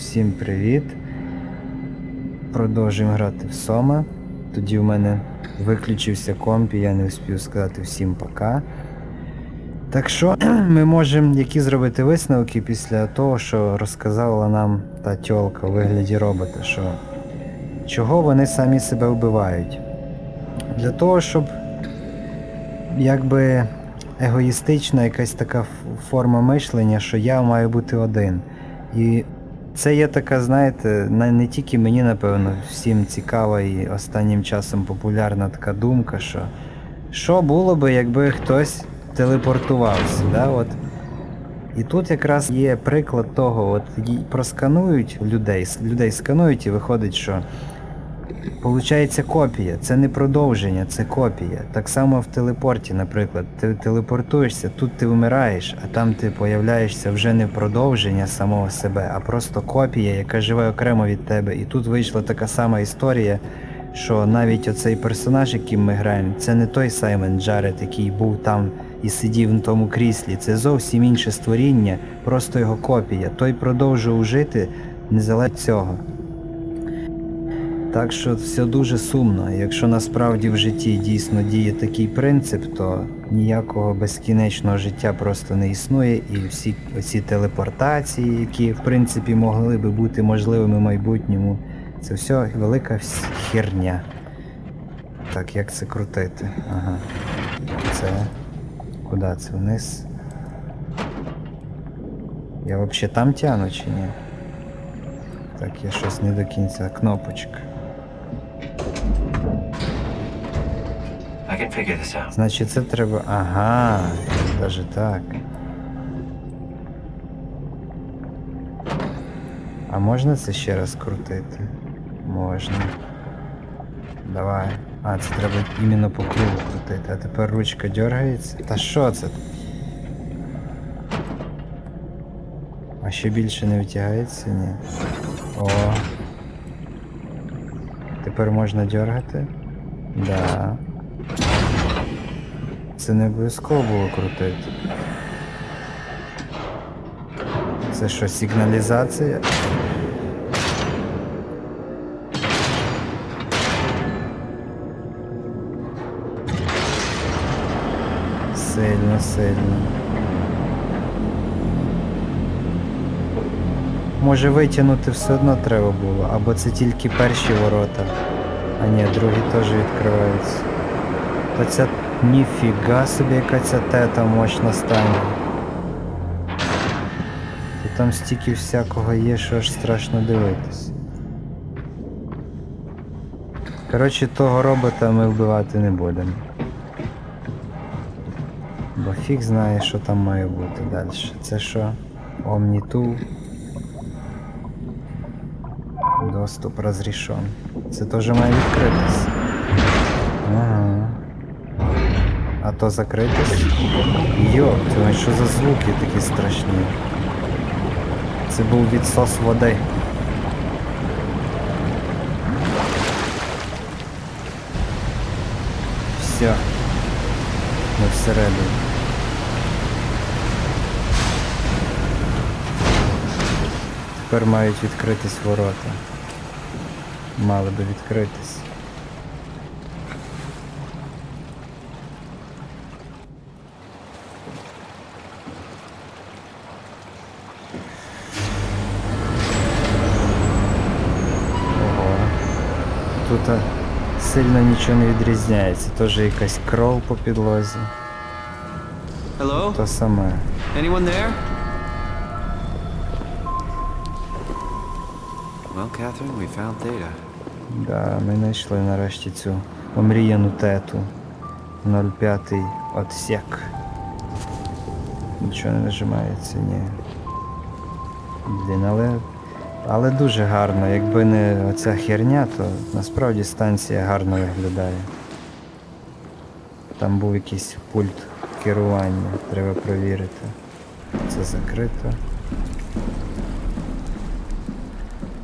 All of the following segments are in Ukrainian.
Всім привіт. Продовжуємо грати в Сома. Тоді в мене виключився комп, і я не успів сказати всім пока. Так що ми можемо які зробити висновки після того, що розказала нам та тьолка у вигляді робота, що чого вони самі себе вбивають. Для того, щоб якби егоїстична якась така форма мишлення, що я маю бути один. І це є така, знаєте, не тільки мені, напевно, всім цікава і останнім часом популярна така думка, що що було би, якби хтось телепортувався. Да? От. І тут якраз є приклад того, от просканують людей, людей сканують і виходить, що Получається копія, це не продовження, це копія. Так само в телепорті, наприклад, ти телепортуєшся, тут ти вмираєш, а там ти появляєшся вже не продовження самого себе, а просто копія, яка живе окремо від тебе. І тут вийшла така сама історія, що навіть оцей персонаж, яким ми граємо, це не той Саймон Джаред, який був там і сидів на тому кріслі. Це зовсім інше створіння, просто його копія. Той продовжував жити незалежно від цього. Так що все дуже сумно. Якщо насправді в житті дійсно діє такий принцип, то ніякого безкінечного життя просто не існує, і всі оці телепортації, які в принципі могли би бути можливими в майбутньому, це все велика херня. Так, як це крутити? Ага. Це. Куди це? Вниз? Я взагалі там тяну чи ні? Так, я щось не до кінця. Кнопочка. Значить, це треба. Ага, даже так. А можна це ще раз крутити? Можна. Давай. А, це треба іменно по кругу крутити. А тепер ручка дергається. Та що це? А ще більше не витягається? Ні. О. Тепер можна дергати? Да. Це не обов'язково було крутити. Це що, сигналізація? Сильно, сильно. Може витягнути все одно треба було, або це тільки перші ворота. А ні, другі теж відкриваються. Та ця ніфіга собі яка ця тета мощна стане. І там стільки всякого є, що аж страшно дивитись. Коротше, того робота ми вбивати не будемо. Бо фіг знає, що там має бути далі. Це що? Omni-Tool. Доступ розрішен. Це теж має відкритись. То закритись? Йо, що за звуки такі страшні? Це був відсос води. Все. Ми всередині. Тепер мають відкритись ворота. Мали би відкритись. Ого. Тут а, сильно нічого не відрізняється. Теж якась кров по підлозі. Hello? То саме. Anyone there? Well, Catherine, we found Theta. Да, ми знайшли нарешті цю омріяну тету. 05 отсек. Нічого не нажимається, ні. Блін, але. Але дуже гарно. Якби не оця херня, то насправді станція гарно виглядає. Там був якийсь пульт керування, треба перевірити. Це закрито.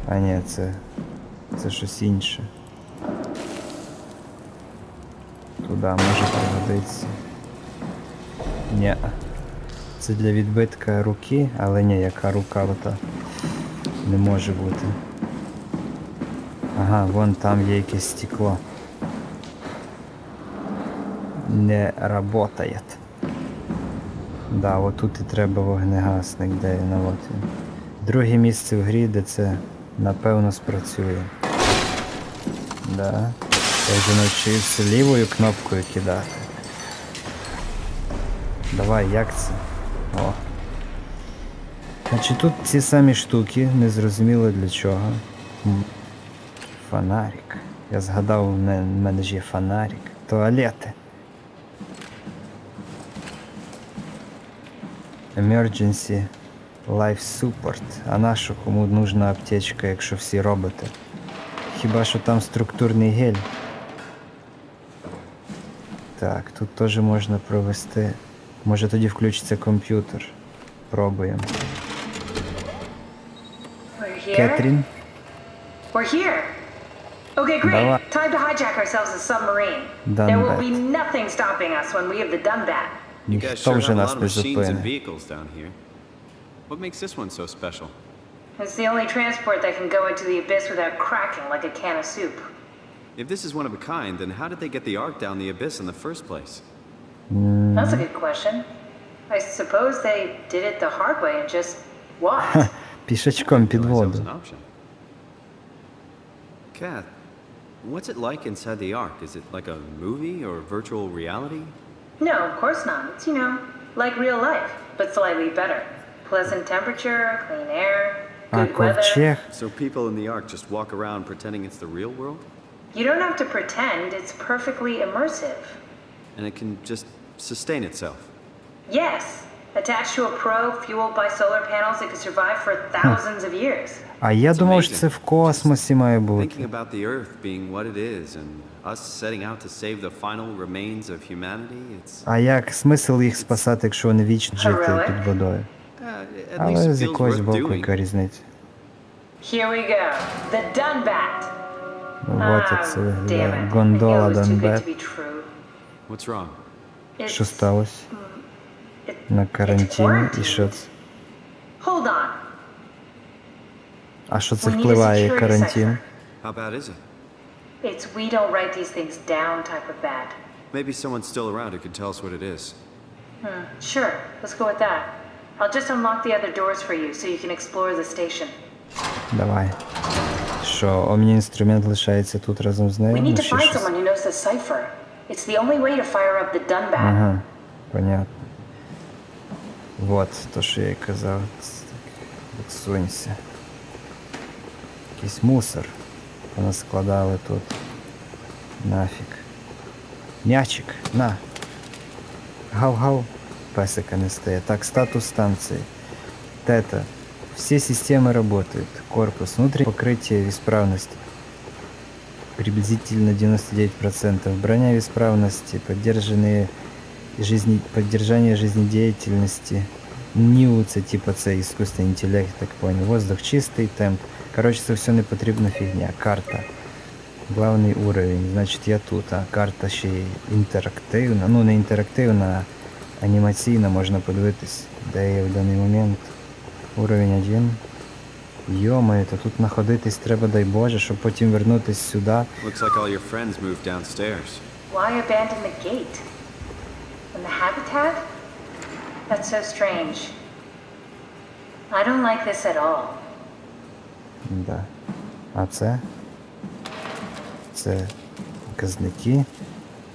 А ні, це. Це щось інше. Туди може пригодитися. Ні. Це для відбитка руки, але ні, яка рука ота. Не може бути. Ага, вон там є якесь стекло. Не работает. Да, отут і треба вогнегасник, де він, а от. Друге місце в грі, де це напевно спрацює. Да. Я вже навчився лівою кнопкою кидати. Давай, як це? О. Значить тут ці самі штуки, незрозуміло для чого. Фонарик. Я згадав, в мене, ж є фонарик. Туалети. Emergency Life Support. А на що кому нужна аптечка, якщо всі роботи? Хіба що там структурний гель? Так, тут теж можна провести. Може тоді включиться комп'ютер. Пробуємо. We're here. Кетрін. We're here. Okay, great. Давай. Time to hijack ourselves a submarine. Done there will that. be nothing stopping us when we have the done that. You guys Ніхто sure вже have a нас lot of не machines and зупине. vehicles down here. What makes this one so special? It's the only transport that can go into the abyss without cracking like a can of soup. If this is one of a kind, then how did they get the Ark down the abyss in the first place? That's a good question. I suppose they did it the hard way and just walked. Пішечком під Realized that was воду. an option. Kath, what's it like inside the Ark? Is it like a movie or virtual reality? no, of course not. It's, you know, like real life, but slightly better. Pleasant temperature, clean air, А good weather. ковчег. So people in the Ark just walk around pretending it's the real world? You don't have to pretend, it's perfectly immersive. And it can just sustain itself? Yes, attached to a probe fueled by solar panels that could survive for thousands of years. А я думав, що це в космосі має Thinking бути. about the Earth being what it is and us setting out to save the final remains of humanity, it's А як смисл їх спасати, якщо вони вічно жити під водою? uh, at least Але з якогось боку, яка різниця? Here we go. The Dunbat. Ну, як це виглядає. Гондола Донбет. Що сталося? it- На it's карантині? І quarantine. що це? Hold on. А що це We need a впливає security карантин? cipher. How bad is it? It's we don't write these things down type of bad. Maybe someone's still around who can tell us what it is. Sure, let's go with that. I'll just unlock the other doors for you so you can explore the station. Давай. Що, омні-інструмент лишається тут разом з нею? We need Ну, to ще find щось? someone who knows the cipher. It's the only way to fire up the Dunbat. Ага, понятно. Вот, то, що я й казав. Ц- так, Відсунься. Якийсь мусор. Понаскладали тут. Нафіг. М'ячик, на. Гав-гав. Песика не стає. Так, статус станции. Тета. Все системы работают. Корпус. Внутреннее покрытие исправности. Приблизительно 99%. Броня в исправности. Поддержанные жизни... поддержание жизнедеятельности. НИУ, це типа це іскусственний інтелект, так понял. Воздух чистий, темп. Коротше, це все не потрібна фігня. Карта. Главний уровень. Значить я тут, а карта ще інтерактивна. Ну не інтерактивна, а анімаційна, можна подивитись, де я в даний момент. Уровень 1. Йомаю, то тут знаходитись треба, дай Боже, щоб потім вернутись сюди. Looks like all your friends moved downstairs. Why abandon the gate? And the habitat? That's so strange. I don't like this at all. Да. А це? Це показники.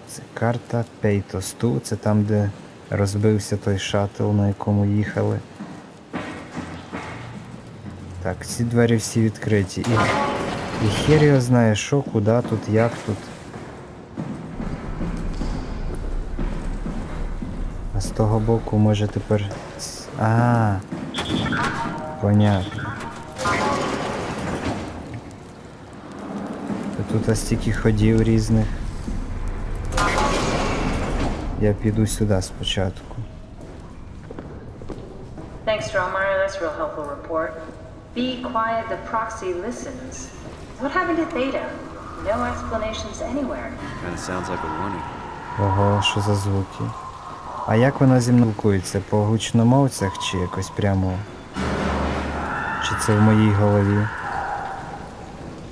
Це карта Пейтосту. Це там, де розбився той шаттл, на якому їхали. Так, ці двері всі відкриті. І, і хер його знає, що, куди тут, як тут. А з того боку може тепер. А, понятно. Та Тут ось стільки ходів різних. Я піду сюди спочатку. Thanks, Stromeyer. That's a real helpful report. Be quiet, the proxy listens. What happened to Theta? No explanations anywhere. Kinda sounds like a warning. Ого, що за звуки. А як вона зі мною спілкується? По гучномовцях чи якось прямо? Чи це в моїй голові?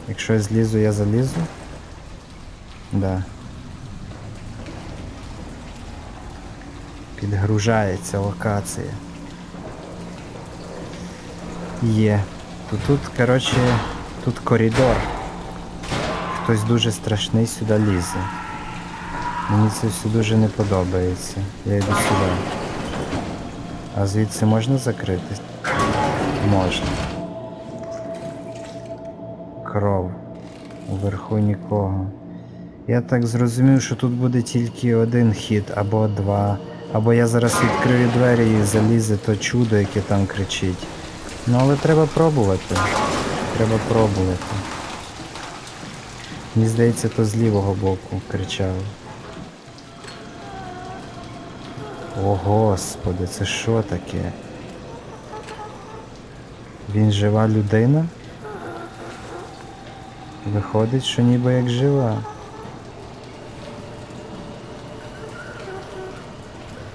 Якщо я злізу, я залізу? Да. Підгружається локація. Є. Тут, тут, коротше, тут коридор. Хтось дуже страшний сюди лізе. Мені це все дуже не подобається. Я йду сюди. А звідси можна закрити? Можна. Кров. Уверху нікого. Я так зрозумів, що тут буде тільки один хід, або два. Або я зараз відкрию двері і залізе то чудо, яке там кричить. Ну але треба пробувати. Треба пробувати. Мені здається, то з лівого боку кричав. О господи, це що таке? Він жива людина? Виходить, що ніби як жива.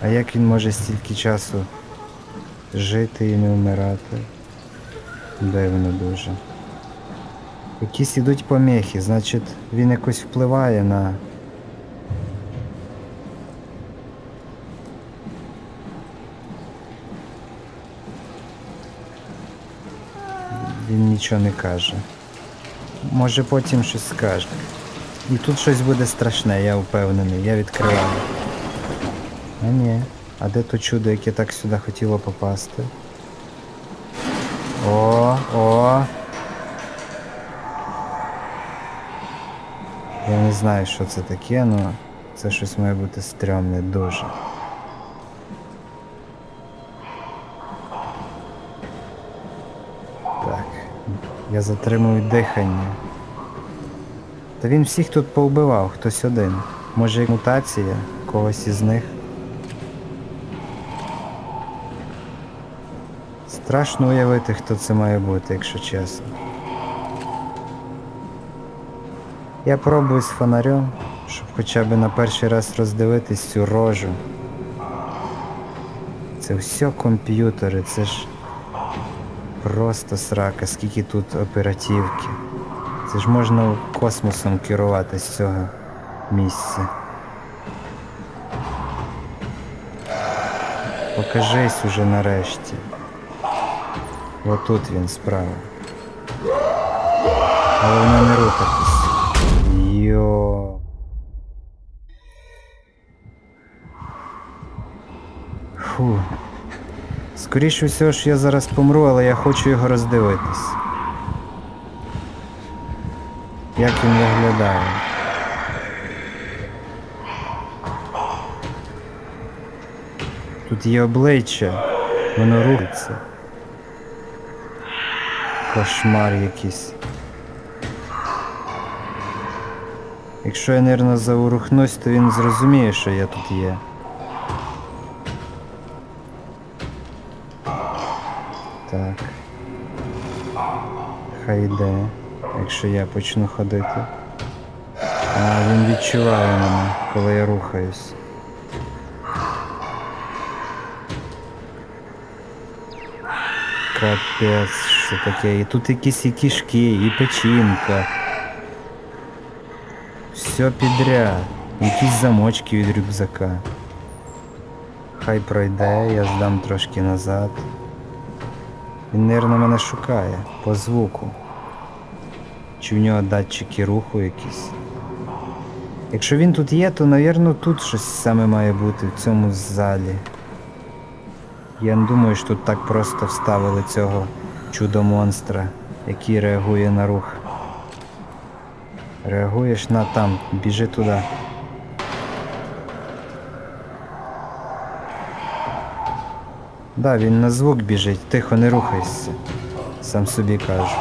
А як він може стільки часу жити і не вмирати? Дивно дуже. Якісь ідуть помехи, значить він якось впливає на. Нічого не каже. Може потім щось скаже. І тут щось буде страшне, я впевнений, я відкриваю. А ні. А де то чудо, яке так сюди хотіло попасти? О, о. Я не знаю, що це таке, але це щось має бути стрьомне дуже. Я затримую дихання. Та він всіх тут повбивав, хтось один. Може мутація когось із них. Страшно уявити, хто це має бути, якщо чесно. Я пробую з фонарем, щоб хоча б на перший раз роздивитись цю рожу. Це все комп'ютери, це ж просто срака, скільки тут оперативки. Це ж можна космосом керувати з цього місця. Покажись уже нарешті. Отут він справа. Головне не рухатись. Йо. Фу. Скоріше всього ж я зараз помру, але я хочу його роздивитись. Як він виглядає. Тут є обличчя, воно рухається. Кошмар якийсь. Якщо я, нервно заворухнусь, то він зрозуміє, що я тут є. Так. Хай йде, якщо я почну ходити. А він відчуває мене, коли я рухаюсь. Капець, що таке? І тут якісь і кишки, і печінка. Все підряд. Якісь замочки від рюкзака. Хай пройде, я здам трошки назад. Він, мабуть, мене шукає по звуку. Чи в нього датчики руху якісь. Якщо він тут є, то, мабуть, тут щось саме має бути в цьому залі. Я не думаю, що тут так просто вставили цього чудо-монстра, який реагує на рух. Реагуєш на там, біжи туди. Да, він на звук біжить, тихо не рухайся. Сам собі кажу.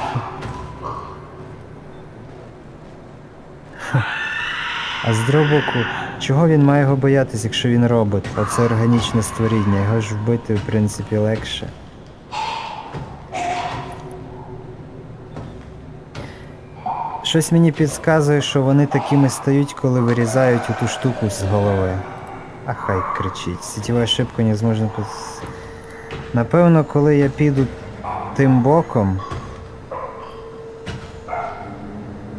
А з другого боку, чого він має його боятись, якщо він робот, а це органічне створіння, його ж вбити в принципі легше. Щось мені підказує, що вони такими стають, коли вирізають ту штуку з голови. А хай кричить. Сетєва ошибка не зможна. Напевно, коли я піду тим боком.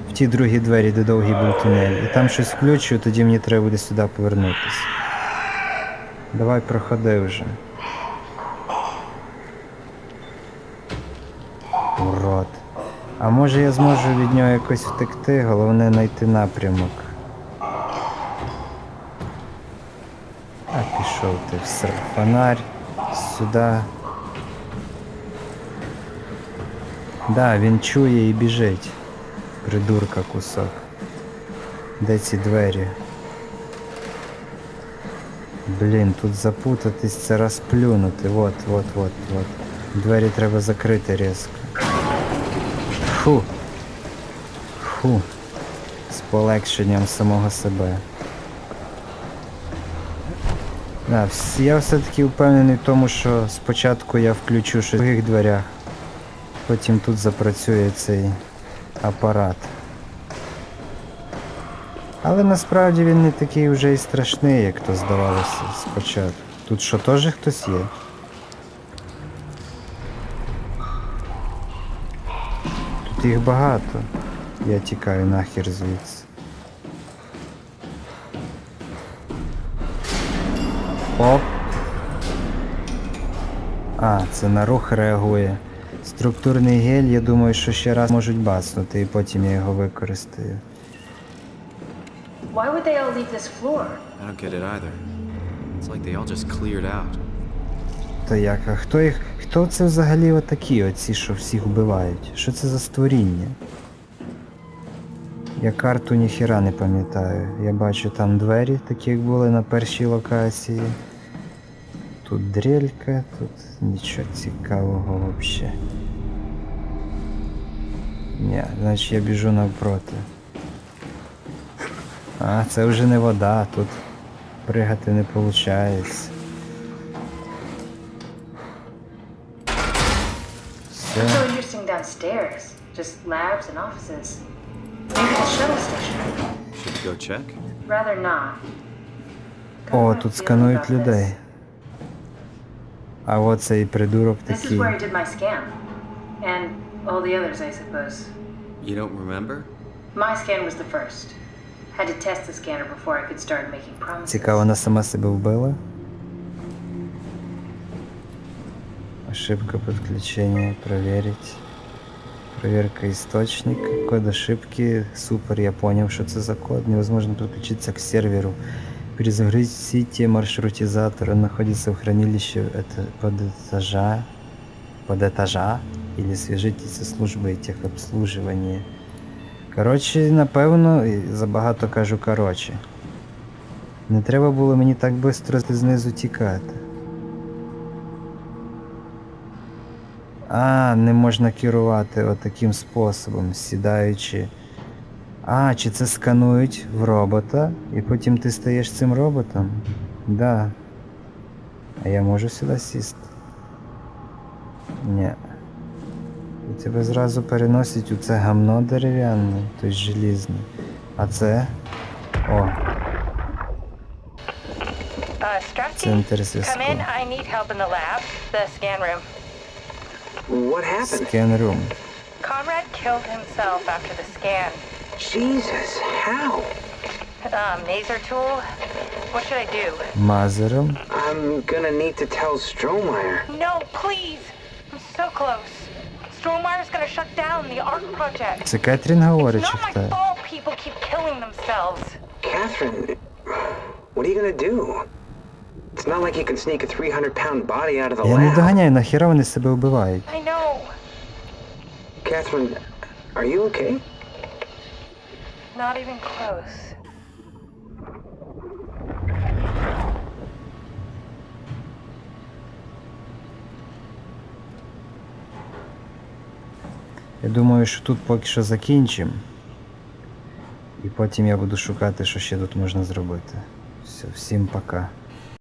В ті другі двері, де довгий був тунель. І там щось включу, тоді мені треба буде сюди повернутися. Давай проходи вже. Урод. А може я зможу від нього якось втекти, головне знайти напрямок. А пішов ти в фонарь сюди. Да, він чує і біжить. Придурка кусок. Де ці двері? Блін, тут запутатись це розплюнути. Вот, вот, вот, вот. Двері треба закрити різко. Фу. Фу. З полегшенням самого себе. Да, я все-таки впевнений в тому, що спочатку я включу щось в других дверях, потім тут запрацює цей апарат. Але насправді він не такий вже і страшний, як то здавалося спочатку. Тут що теж хтось є? Тут їх багато. Я тікаю нахер звідси. Оп. А, це на рух реагує. Структурний гель, я думаю, що ще раз можуть бацнути, і потім я його використаю. Why would they all leave this floor? I don't get it either. It's like they all just cleared out. То як? А хто їх. Хто це взагалі отакі, оці, що всіх вбивають? Що це за створіння? Я карту ніхіра не пам'ятаю. Я бачу там двері, такі як були на першій локації. Тут дрелька, тут нічого цікавого взагалі. Ні, значить я біжу навпроти. А, це вже не вода, тут пригати не виходить. Все. So interesting downstairs. Just labs and offices. Maybe the shuttle station. Should we go check? Rather not. О, тут сканують людей. А от цей придурок This is такий. where I did my scan. And all the others, I suppose. You don't remember? My scan was the first. Had to test the scanner before I could start making promises. Цікаво, вона сама себе вбила. Ошибка подключения. Проверить. Проверка источника. Код ошибки. Супер, я понял, что это за код. Невозможно подключиться к серверу. Перезагрузите маршрутизатор. Он находится в хранилище это под этажа. Под этажа. Или свяжитесь со службой техобслуживания. Коротше, напевно, і забагато кажу коротше. Не треба було мені так швидко знизу тікати. А, не можна керувати отаким способом, сідаючи. А, чи це сканують в робота, і потім ти стаєш цим роботом? Да. А я можу сюди сісти? Ні. І тебе зразу переносять у це гамно дерев'яне, тобто желізне. А це. О, Uh, lab, the scan room. Scan. Conrad killed himself after the scan. Jesus, how? Um, Maser tool. What should I do? Мазером. I'm gonna need to tell Strohmeyer. No, please. I'm so close. Strohmeyer's gonna shut down the ARC project. Це Кетрін It's говорить, чи not my хто? fault people keep killing themselves. Catherine, what are you gonna do? It's not like you can sneak a 300 pound body out of the Я не lab. доганяю, нахіра вони себе вбивають. I know. Catherine, are you okay? Not even close. Я думаю, що тут поки що закінчимо. І потім я буду шукати, що ще тут можна зробити. Все, всім пока.